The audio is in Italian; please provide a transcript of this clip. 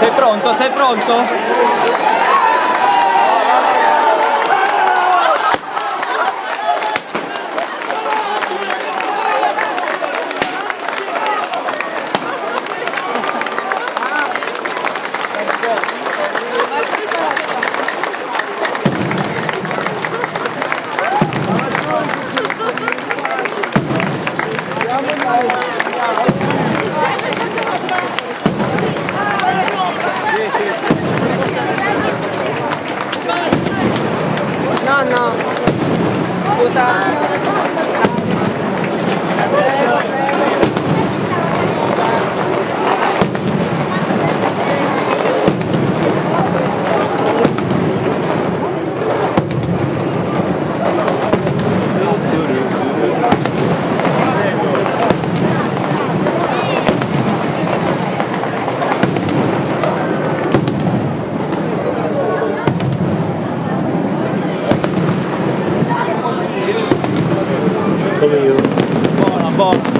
Sei pronto? Sei pronto? Ano? nenhum. Bora, bora.